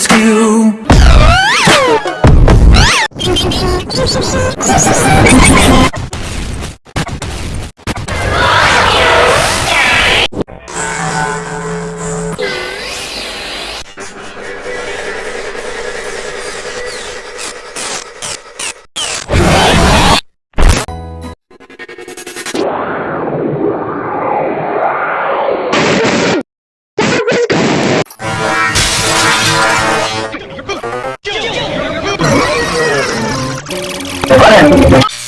rescue! Parece.